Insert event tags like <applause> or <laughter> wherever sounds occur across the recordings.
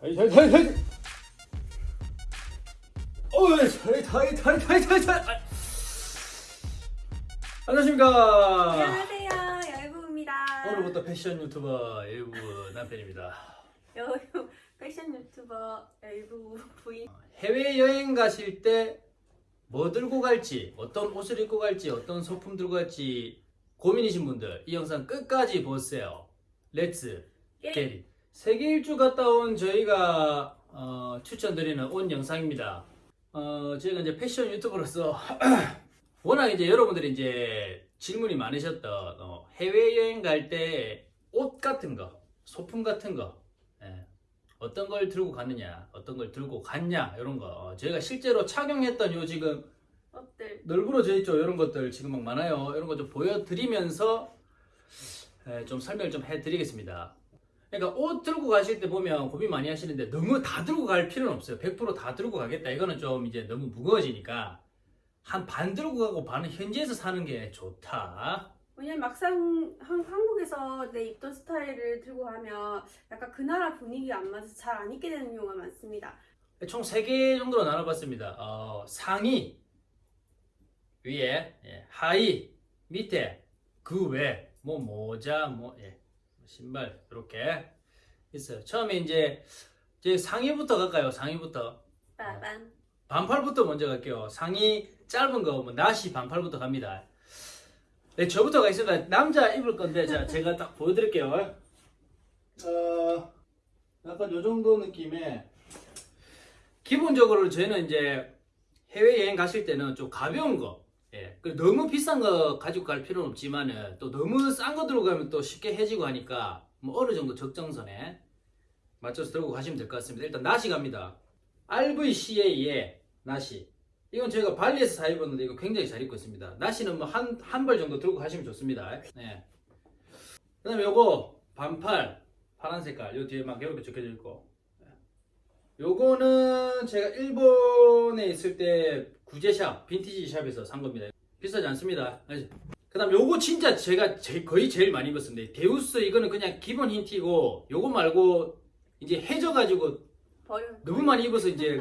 어이 안녕하십니까. 안녕하세요, 열부입니다. 오늘부터 패션 유튜버 일부 남편입니다. 여유 패션 유튜버 열부 부인. 해외여행 가실 때 뭐 들고 갈지 어떤 옷을 입고 갈지 어떤 소품 들고 갈지 고민이신 분들 이 영상 끝까지 보세요. Let's 예. get it 세계 일주 갔다 온 저희가 어, 추천드리는 옷 영상입니다 어, 저희가 이제 패션 유튜버로서 <clears throat> 워낙 이제 여러분들이 이제 질문이 많으셨던 어, 해외여행 갈 때 옷 같은 거 소품 같은 거 예. 어떤 걸 들고 갔느냐, 어떤 걸 들고 갔냐, 이런 거. 어, 저희가 실제로 착용했던 요 지금 어때? 널브러져 있죠. 이런 것들 지금 막 많아요. 이런 거 좀 보여드리면서 에, 좀 설명을 좀 해드리겠습니다. 그러니까 옷 들고 가실 때 보면 고민 많이 하시는데 너무 다 들고 갈 필요는 없어요. 100%다 들고 가겠다. 이거는 좀 이제 너무 무거워지니까 한 반 들고 가고 반은 현지에서 사는 게 좋다. 왜냐면 막상 한, 한국에서 내 입던 스타일을 들고 가면 약간 그 나라 분위기가 안 맞아서 잘 안 입게 되는 경우가 많습니다. 총 3개 정도로 나눠봤습니다. 어, 상의, 위에, 예, 하의, 밑에, 그 외, 뭐 모자, 뭐 예, 신발 이렇게 있어요. 처음에 이제 이제 상의부터 갈까요? 상의부터 빠밤. 반팔부터 먼저 갈게요. 상의 짧은 거, 뭐 나시 반팔부터 갑니다. 네, 저부터 가겠습니다. 남자 입을 건데 자, <laughs> 제가 딱 보여드릴게요. 어, 약간 요 정도 느낌의 기본적으로 저희는 이제 해외여행 가실 때는 좀 가벼운 거, 예, 그 너무 비싼 거 가지고 갈 필요는 없지만은 또 너무 싼 거 들고 가면 또 쉽게 해지고 하니까 뭐 어느 정도 적정선에 맞춰서 들고 가시면 될 것 같습니다. 일단 나시 갑니다. RVCA의 나시. 이건 저희가 발리에서 사 입었는데 이거 굉장히 잘 입고 있습니다. 나시는 뭐 한 한 벌 정도 들고 가시면 좋습니다. 네. 그 다음에 요거 반팔 파란 색깔 요 뒤에 막 이렇게 적혀져 있고. 네. 요거는 제가 일본에 있을 때 구제샵 빈티지 샵에서 산 겁니다. 비싸지 않습니다. 그 다음 요거 진짜 제가 제- 거의 제일 많이 입었습니다. 데우스 이거는 그냥 기본 흰 티고 요거 말고 이제 해져 가지고 버려. 너무 많이 입어서 이제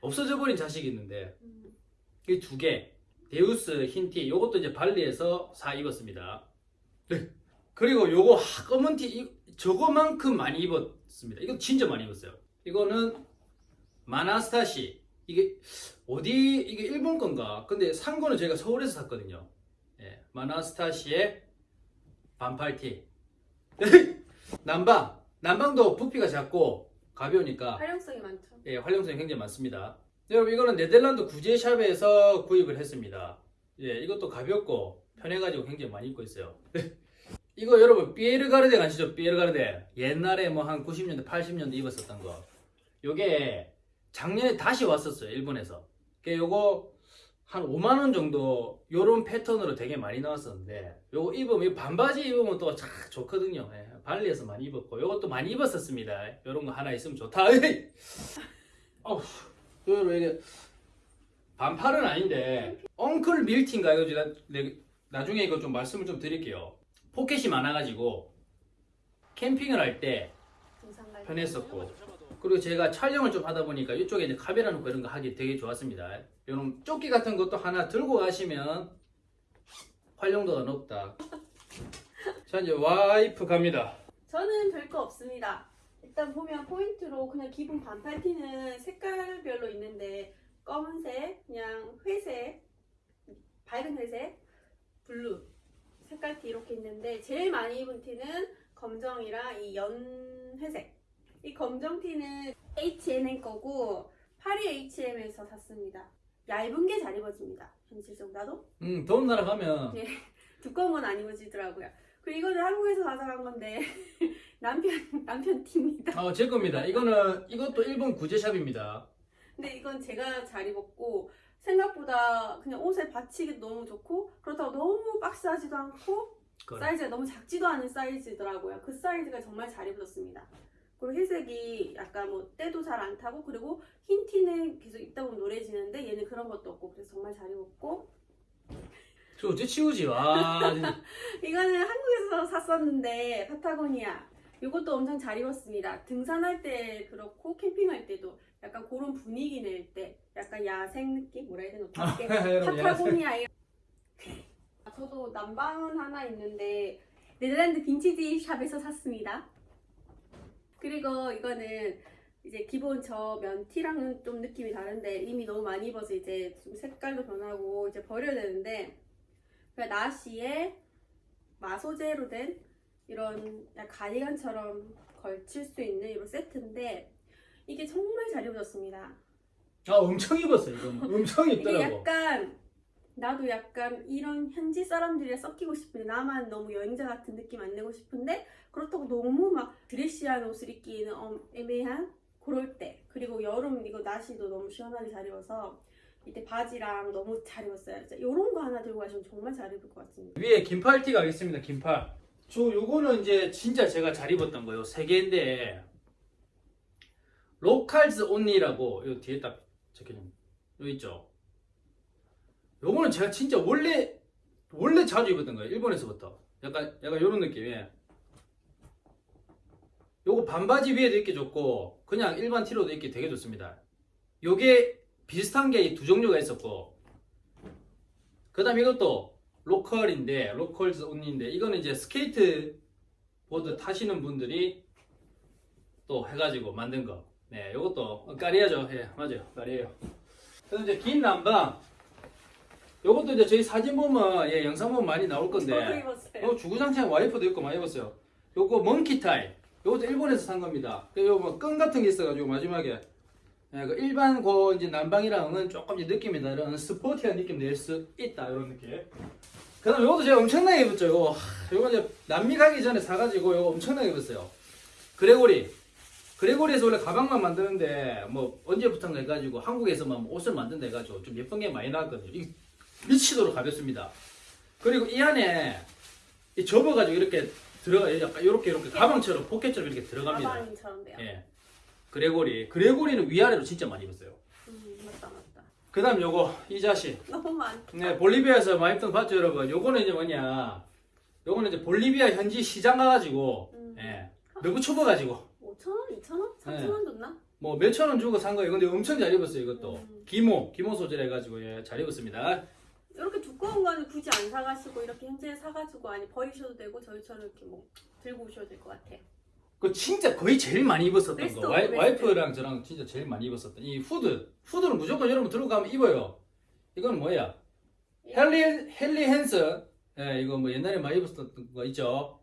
없어져 버린 자식이 있는데 음. 이두개 데우스 흰 티 요것도 이제 발리에서 사 입었습니다 네. 그리고 요거 하, 검은 티 이- 저거만큼 많이 입었습니다 이거 진짜 많이 입었어요 이거는 마나스타시 이게 어디 이게 일본 건가 근데 산 거는 제가 서울에서 샀거든요 예, 마나스타시의 반팔티 <laughs> 남방 남방도 부피가 작고 가벼우니까 활용성이 많죠. 예, 활용성이 굉장히 많습니다. 여러분 이거는 네덜란드 구제샵에서 구입을 했습니다. 예, 이것도 가볍고 편해가지고 굉장히 많이 입고 있어요. <laughs> 이거 여러분 피에르가르데 아시죠? 피에르가르데 옛날에 뭐 한 90년대, 80년대 입었었던 거. 요게 작년에 다시 왔었어요 일본에서. 그 요거 한 5만 원 정도 요런 패턴으로 되게 많이 나왔었는데 요거 입으면 이 반바지 입으면 또 참 좋거든요. 예, 발리에서 많이 입었고 요것도 많이 입었었습니다. 요런 거 하나 있으면 좋다. <laughs> 어우, 여러분 이게 반팔은 아닌데 엉클 밀티인가 이거 나중에 이거 좀 말씀을 좀 드릴게요. 포켓이 많아가지고 캠핑을 할 때. 편했었고 그리고 제가 촬영을 좀 하다 보니까 이쪽에 이제 카메라 놓고 이런 거 하기 되게 좋았습니다. 이런 조끼 같은 것도 하나 들고 가시면 활용도가 높다. 자 이제 와이프 갑니다. 저는 별거 없습니다. 일단 보면 포인트로 그냥 기본 반팔 티는 색깔별로 있는데 검은색, 그냥 회색, 밝은 회색, 블루 색깔 티 이렇게 있는데 제일 많이 입은 티는 검정이랑 이 연회색. 이 검정 티는 H&M 거고 파리 H&M에서 샀습니다. 얇은 게 잘 입어집니다. 현실적으로 나도 음 더운 나라 가면 네. <laughs> 두꺼운 건 안 입어지더라고요. 그리고 이거는 한국에서 가져간 건데 <laughs> 남편 남편 티입니다. 어, 제 겁니다. 이거는 이것도 일본 구제샵입니다. 근데 이건 제가 잘 입었고 생각보다 그냥 옷에 받치기도 너무 좋고 그렇다고 너무 박스하지도 않고 그래. 사이즈가 너무 작지도 않은 사이즈더라고요. 그 사이즈가 정말 잘 입어졌습니다. 그리고 회색이 약간 뭐 때도 잘 안 타고 그리고 흰 티는 계속 입다 보면 노래지는데 얘는 그런 것도 없고 그래서 정말 잘 입었고. 저 어째 치우지? 와. <laughs> 이거는 한국에서 샀었는데 파타고니아. 이것도 엄청 잘 입었습니다. 등산할 때 그렇고 캠핑할 때도 약간 그런 분위기 낼 때 약간 야생 느낌? 뭐라 해야 되나? 어떻게? <laughs> 여러분, 파타고니아 이 저도 난방은 하나 있는데 네덜란드 빈티지 샵에서 샀습니다. 그리고 이거는 이제 기본 저 면 티랑은 좀 느낌이 다른데 이미 너무 많이 입어서 이제 좀 색깔도 변하고 이제 버려야 되는데 그냥 나시에 마소재로 된 이런 가디건처럼 걸칠 수 있는 이런 세트인데 이게 정말 잘 입어졌습니다. 아 엄청 입었어요 이거 엄청 이게 입더라고 약간 나도 약간 이런 현지 사람들이랑 섞이고 싶은데 나만 너무 여행자 같은 느낌 안 내고 싶은데 그렇다고 너무 막 드레시한 옷을 입기는 어, 애매한? 그럴 때. 그리고 여름 이거 나시도 너무 시원하게 잘 입어서 이때 바지랑 너무 잘 입었어요. 진짜 이런 거 하나 들고 가시면 정말 잘 입을 것 같습니다. 위에 긴팔 티 가겠습니다 긴팔. 저 요거는 이제 진짜 제가 잘 입었던 거예요. 세 개인데 로컬즈 온리라고 요 뒤에 딱 적혀있는 요 있죠 요거는 제가 진짜 원래 원래 자주 입었던 거예요 일본에서부터 약간 약간 요런 느낌이에요 요거 반바지 위에도 입기 좋고 그냥 일반 티로도 입기 되게 좋습니다 요게 비슷한 게 두 종류가 있었고 그 다음 이것도 local인데 Locals Only인데 이거는 이제 스케이트 보드 타시는 분들이 또 해가지고 만든 거. 네, 이것도 까리야죠. 예, 맞아요. 까리예요. 그래서 이제 긴 난방. 요것도 이제 저희 사진 보면 예, 영상 보면 많이 나올 건데. 요 주구장창 와이프도 있고 많이 입었어요. 요거 먼키 타이. 요것도 일본에서 산 겁니다. 요뭐 끈 같은 게 있어가지고 마지막에 예, 그 일반 고 이제 난방이랑은 조금 이제 느낌이 다른 스포티한 느낌 낼 수 있다 이런 느낌. 그다음 요것도 제가 엄청나게 입었죠. 요거 하, 요거 이제 남미 가기 전에 사가지고 요거 엄청나게 입었어요. 그레고리. 그레고리에서 원래 가방만 만드는데 뭐 언제부턴가 해가지고 한국에서만 뭐 옷을 만든다 해가지고 좀 예쁜 게 많이 나왔거든요. 이 미치도록 가볍습니다. 그리고 이 안에 이 접어가지고 이렇게 들어가 약간 이렇게 이렇게 가방처럼 포켓처럼 이렇게 들어갑니다. 가방처럼 돼요. 예. 그레고리. 그레고리는 위아래로 진짜 많이 입었어요. 음, 맞다 맞다. 그 다음 요거, 이 자식. 너무 많. 네, 볼리비아에서 많이 입던 봤죠, 여러분? 요거는 이제 뭐냐. 요거는 이제 볼리비아 현지 시장 가가지고, 음. 예. 너무 춥어가지고, 5천 원, 2천 원, 4천 원 줬나? 뭐 몇천 원 주고 산 거예요. 근데 엄청 잘 입었어요, 이것도. 음. 기모, 기모 소재 해가지고, 예, 잘 입었습니다. 이렇게 두꺼운 거는 굳이 안 사가시고 이렇게 현지에 사가지고 아니 버리셔도 되고 저희처럼 이렇게 뭐 들고 오셔도 될 것 같아요. 그 진짜 거의 제일 많이 입었었던 거. 와이. 와이프랑 저랑 진짜 제일 많이 입었었던 이 후드. 후드는 무조건 여러분 들고 가면 입어요. 이건 뭐야? 헨리, 헨리 헨슨. 예, 이거 뭐 옛날에 많이 입었던 거 있죠?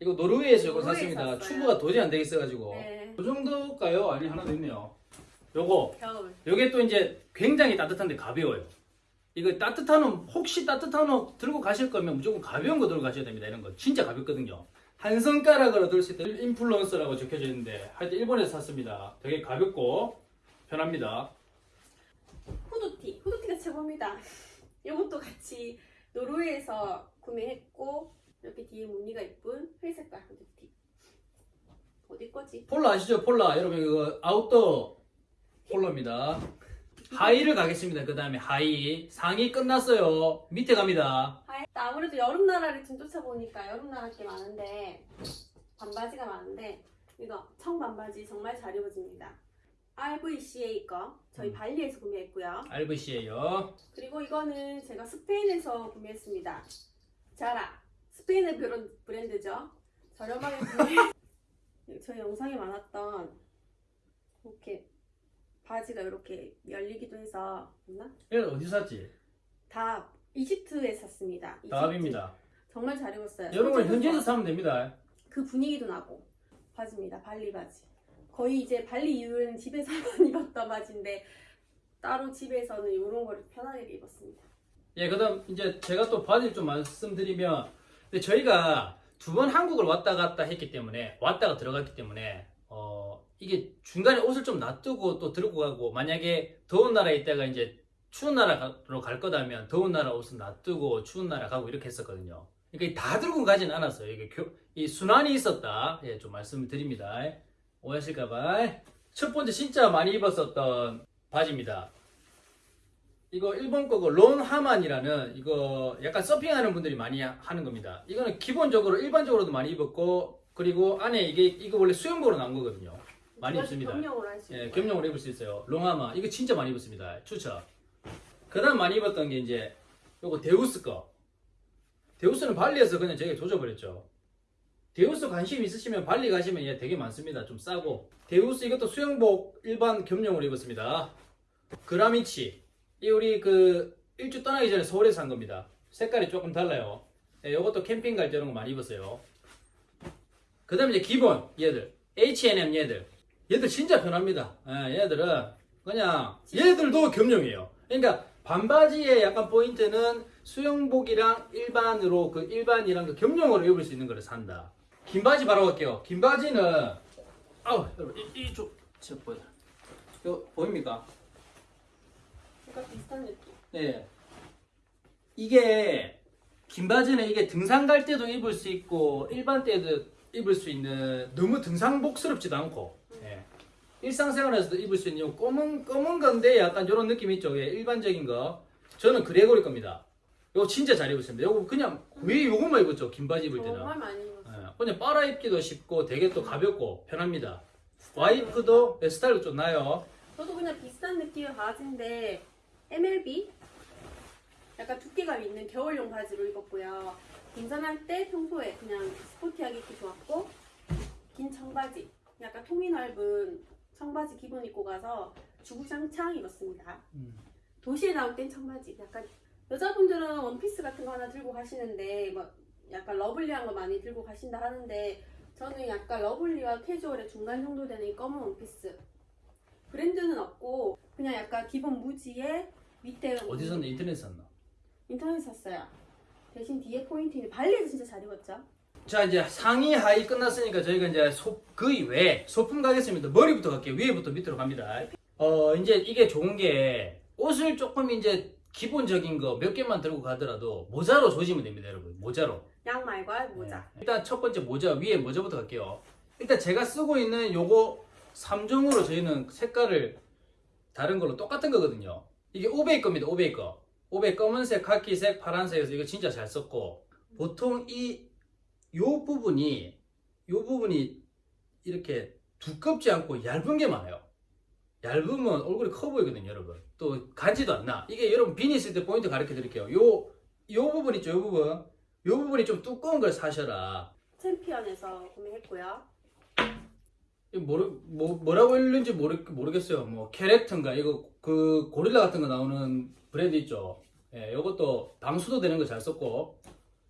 이거 노르웨이에서 이거 샀습니다. 추구가 도저히 안 되겠어가지고. 네. 이 정도일까요? 아니, 하나 더 있네요. 요거. 겨울. 요게 또 이제 굉장히 따뜻한데 가벼워요. 이거 따뜻한 옷, 혹시 따뜻한 옷 들고 가실 거면 무조건 가벼운 거 들고 가셔야 됩니다. 이런 거. 진짜 가볍거든요. 한 손가락으로 들 수 있는 인플루언서라고 적혀져 있는데, 하여튼 일본에서 샀습니다. 되게 가볍고 편합니다. 후드티. 후드티가 최고입니다. 이것도 같이 노르웨이에서 구매했고 이렇게 뒤에 무늬가 예쁜 회색깔 후드티. 어디 거지? 폴라 아시죠? 폴라. 여러분 이거 아웃도어 폴라입니다. 하의를 가겠습니다. 그 다음에 하의. 상의 끝났어요. 밑에 갑니다. 아, 아무래도 여름 나라를 좀 쫓아보니까 여름 나라 게 많은데 반바지가 많은데 이거 청 반바지 정말 잘 입어집니다. RVCA 거 저희 음. 발리에서 구매했고요. RVC예요. 그리고 이거는 제가 스페인에서 구매했습니다. 자라 스페인의 브랜드죠. 저렴하게 구매. <laughs> 저희 영상에 많았던 이렇게 바지가 이렇게 열리기도 해서 맞나? 이거 어디 샀지? 다 이집트에 샀습니다. 이집트. 다합입니다. 정말 잘 입었어요. 여러분 현지에서 현지에서 사면 됩니다. 그 분위기도 나고 바지입니다. 발리 바지. 거의 이제 발리 이후에는 집에서만 <laughs> 입었던 바지인데 따로 집에서는 이런 거를 편하게 입었습니다. 예, 그다음 이제 제가 또 바지를 좀 말씀드리면 근데 저희가 두 번 한국을 왔다 갔다 했기 때문에 왔다가 들어갔기 때문에 어 이게 중간에 옷을 좀 놔두고 또 들고 가고 만약에 더운 나라에 있다가 이제 추운 나라로 갈 거다면 더운 나라 옷은 놔두고 추운 나라 가고 이렇게 했었거든요. 그러니까 다 들고 가진 않았어요. 이게 교, 이 순환이 있었다. 예, 좀 말씀을 드립니다. 오해하실까봐. 첫 번째 진짜 많이 입었었던 바지입니다. 이거 일본 거고 Ron Herman이라는 이거 약간 서핑하는 분들이 많이 하는 겁니다. 이거는 기본적으로 일반적으로도 많이 입었고 그리고 안에 이게 이거 원래 수영복으로 나온 거거든요. 많이 입습니다. 겸용으로 할수 있는 예, 겸용으로 입을 수 있어요. Ron Herman 이거 진짜 많이 입었습니다. 추천. 그다음 많이 입었던 게 이제 요거 데우스 거. 데우스는 발리에서 그냥 저희가 조져버렸죠. 데우스 관심 있으시면 발리 가시면 얘 되게 많습니다. 좀 싸고. 데우스 이것도 수영복 일반 겸용으로 입었습니다. 그라미치. 이 우리 그 일주 떠나기 전에 서울에서 산 겁니다. 색깔이 조금 달라요. 예, 요것도 캠핑 갈 때 이런 거 많이 입었어요. 그 다음에 이제 기본 얘들. H&M 얘들. 얘들 진짜 편합니다. 예, 얘들은 그냥 얘들도 겸용이에요. 그러니까 반바지의 약간 포인트는 수영복이랑 일반으로 그 일반이랑 그 겸용으로 입을 수 있는 거를 산다. 긴 바지 바로 갈게요. 긴 바지는 아우 여러분 이- 이쪽 저 보여. 이거 보입니까? 약간 비슷한 느낌. 네. 이게 긴 바지는 이게 등산 갈 때도 입을 수 있고 일반 때도 입을 수 있는 너무 등산복스럽지도 않고 예. 일상생활에서도 입을 수 있는 요 검은 검은 건데 약간 이런 느낌 있죠. 예, 일반적인 거. 저는 그레고리 겁니다. 이거 진짜 잘 입었습니다. 이거 그냥 왜 요것만 입었죠? 긴 바지 입을 때는. 정말 많이 입었어요. 예, 그냥 빨아 입기도 쉽고 되게 또 가볍고 편합니다. 와이프도 예, 스타일도 좀 나요. 저도 그냥 비슷한 느낌의 바지인데 MLB 약간 두께감 있는 겨울용 바지로 입었고요. 등산할 때 평소에 그냥 스포티하게 입기 좋았고 긴 청바지, 약간 통이 넓은 청바지 기본 입고 가서 주구장창 입었습니다. 음. 도시에 나올 땐 청바지, 약간 여자분들은 원피스 같은 거 하나 들고 가시는데 뭐 약간 lovely한 거 많이 들고 가신다 하는데 저는 약간 lovely와 캐주얼의 중간 정도 되는 이 검은 원피스 브랜드는 없고 그냥 약간 기본 무지에 밑에 어디서? 인터넷 샀나? 인터넷 샀어요. 대신 뒤에 포인트는 발리에서 진짜 잘 입었죠. 자 이제 상의 하의 끝났으니까 저희가 이제 소, 그 이외에 소품 가겠습니다. 머리부터 갈게요. 위에부터 밑으로 갑니다. 어 이제 이게 좋은 게 옷을 조금 이제 기본적인 거 몇 개만 들고 가더라도 모자로 조지면 됩니다, 여러분. 모자로. 양말과 모자. 네. 일단 첫 번째 모자 위에 모자부터 갈게요. 일단 제가 쓰고 있는 요거 3종으로 저희는 색깔을 다른 걸로 똑같은 거거든요. 이게 오베이 겁니다. 오베이 거. 오베이 검은색, 카키색, 파란색에서 이거 진짜 잘 썼고 보통 이 요 부분이 요 부분이 이렇게 두껍지 않고 얇은 게 많아요. 얇으면 얼굴이 커 보이거든요, 여러분. 또 간지도 안 나. 이게 여러분 비니 있을 때 포인트 가르쳐 드릴게요. 요, 요 부분 있죠, 요 부분. 요 부분이 좀 두꺼운 걸 사셔라. 챔피언에서 구매했고요. 모르, 뭐, 뭐라고 읽는지 모르, 모르겠어요. 뭐, 캐렉터인가, 이거, 그, 고릴라 같은 거 나오는 브랜드 있죠. 예, 요것도 방수도 되는 거 잘 썼고,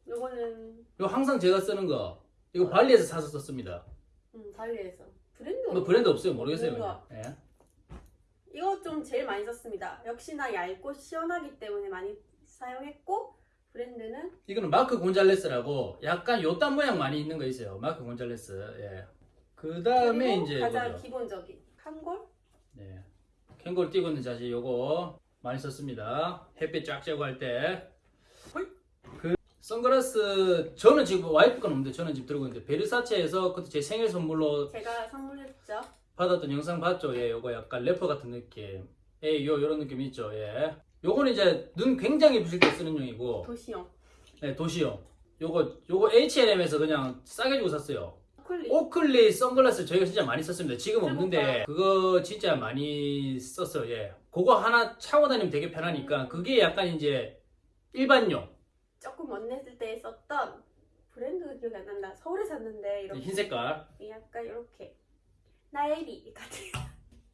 요거는 요 항상 제가 쓰는 거, 이거 발리에서 사서 썼습니다. 음, 발리에서 브랜드 뭐 브랜드 없어요. 모르겠어요. 뭔가. 그냥. 예. 이거 좀 제일 많이 썼습니다. 역시나 얇고 시원하기 때문에 많이 사용했고 브랜드는 이거는 마크 곤잘레스라고 약간 요딴 모양 많이 있는 거 있어요. 마크 곤잘레스. 예. 그 다음에 그리고 이제 가장 이거죠. 기본적인 칸골 네. 캥거루 뛰고 있는 자세 요거 많이 썼습니다. 햇빛 쫙 쬐고 할 때. 그 선글라스 저는 지금 와이프 건 없는데 저는 지금 들고 있는데 베르사체에서 그때 제 생일 선물로 제가 선물했죠. 받았던 영상 봤죠? 예, 요거 약간 래퍼 같은 느낌. 예, 요 요런 느낌 있죠? 예. 요거는 이제 눈 굉장히 부실 때 쓰는 용이고, 도시용 예, 도시용. 요거 요거 H&M에서 그냥 싸게 주고 샀어요. 클리 오클리 선글라스 저희가 진짜 많이 썼습니다. 지금 없는데 그거 진짜 많이 썼어요. 예. 그거 하나 차고 다니면 되게 편하니까 그게 약간 이제 일반용 조금 원냈을 때 썼던 브랜드 기억이 안 난다. 서울에 샀는데 이렇게 흰 색깔. 약간 이렇게 나엘이 같은.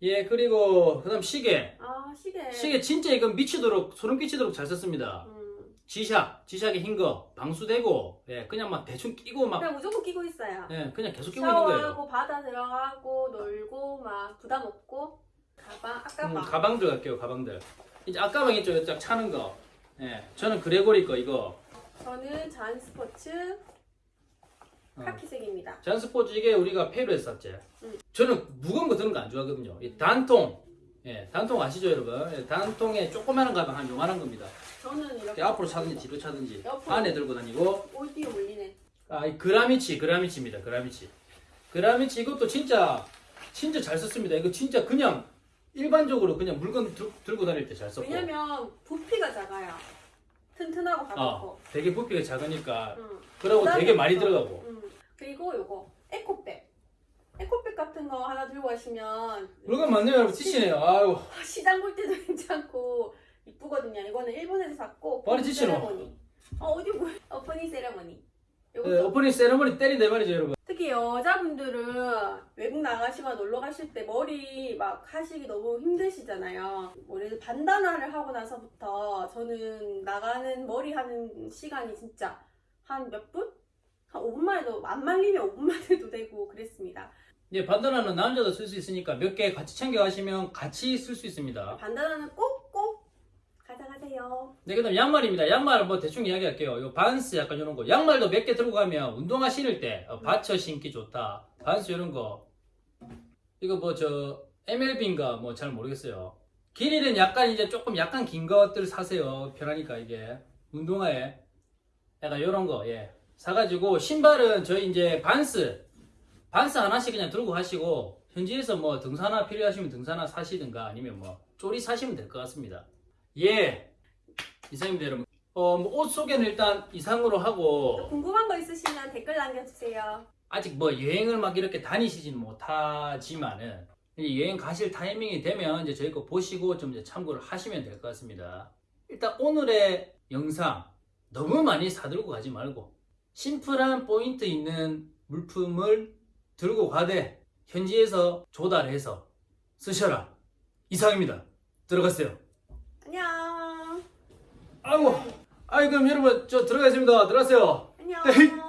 예 그리고 그 다음 시계. 아 시계. 시계 진짜 이건 미치도록 소름 끼치도록 잘 썼습니다. 음, 지샥 지샥의 흰거 방수되고 예 그냥 막 대충 끼고 막 그냥 무조건 끼고 있어요. 예, 그냥 계속 끼고 있는 거예요. 샤워하고 바다 들어가고 놀고 막 부담 없고 가방 아까 음, 막 가방들 갈게요 가방들. 이제 앞가방 있죠 쫙 차는 거. 예 저는 그레고리 거 이거. 저는 잔 스포츠 어. 카키색입니다. 잔스포츠 이게 우리가 페루에서 샀지. 응. 저는 무거운 거 드는 거 안 좋아하거든요. 이 단통. 예, 단통 아시죠, 여러분? 예, 단통에 조그마한 가방 한 요만한 겁니다. 저는 이렇게 앞으로 차든지 뒤로 차든지. 안에 들고 다니고. 오디오 올리네. 아, 이 그라미치, 그라미치입니다. 그라미치. 그라미치 이것도 진짜 진짜 잘 썼습니다. 이거 진짜 그냥 일반적으로 그냥 물건 들, 들고 다닐 때 잘 썼고. 왜냐면 부피가 작아요. 튼튼하고 아, 가볍고. 되게 부피가 작으니까 응. 그러고 되게 많이 또, 들어가고. 음, 그리고 요거 에코백. 에코백 같은 거 하나 들고 가시면 물건 많네요 여러분 지치네요 아유 시장 볼 때도 <laughs> 괜찮고 이쁘거든요. 이거는 일본에서 샀고 지치노? 세레모니. 어 어디 뭐 오프닝 세레모니. 요것도 네, 오프닝 세레머니 때린다 이 말이죠 여러분 특히 여자분들은 외국 나가시거나 놀러 가실 때 머리 막 하시기 너무 힘드시잖아요. 원래 반다나를 하고 나서부터 저는 나가는 머리 하는 시간이 진짜 한 몇 분? 한 5분만 해도 안 말리면 5분만 <laughs> 해도 되고 그랬습니다. 예, 반다나는 남자도 쓸 수 있으니까 몇 개 같이 챙겨 가시면 같이 쓸 수 있습니다 반다나는 꼭꼭 가져가세요. 네, 그 다음 양말입니다. 양말 뭐 대충 이야기할게요. 요 반스 약간 이런 거. 양말도 몇 개 들고 가면 운동화 신을 때 어, 받쳐 신기 좋다. 반스 이런 거. 이거 뭐 저 MLB인가 뭐 잘 모르겠어요. 길이는 약간 이제 조금 약간 긴 것들 사세요. 편하니까 이게 운동화에 약간 이런 거 예. 사가지고 신발은 저희 이제 반스 반스 하나씩 그냥 들고 가시고 현지에서 뭐 등산화 필요하시면 등산화 사시든가 아니면 뭐 쪼리 사시면 될 것 같습니다. 예. 이상입니다, 여러분. 어, 뭐 옷 소개는 일단 이상으로 또 하고, 궁금한 거 있으시면 댓글 남겨주세요. 아직 뭐 여행을 막 이렇게 다니시지는 못하지만은, 이 여행 가실 타이밍이 되면 이제 저희 거 보시고 좀 이제 참고를 하시면 될 것 같습니다. 일단 오늘의 영상 너무 많이 사들고 가지 말고, 심플한 포인트 있는 물품을 들고 가되, 현지에서 조달해서 쓰셔라. 이상입니다. 들어갔어요. 아이고, 아이 그럼 여러분 저 들어가겠습니다. 들어가세요. 안녕.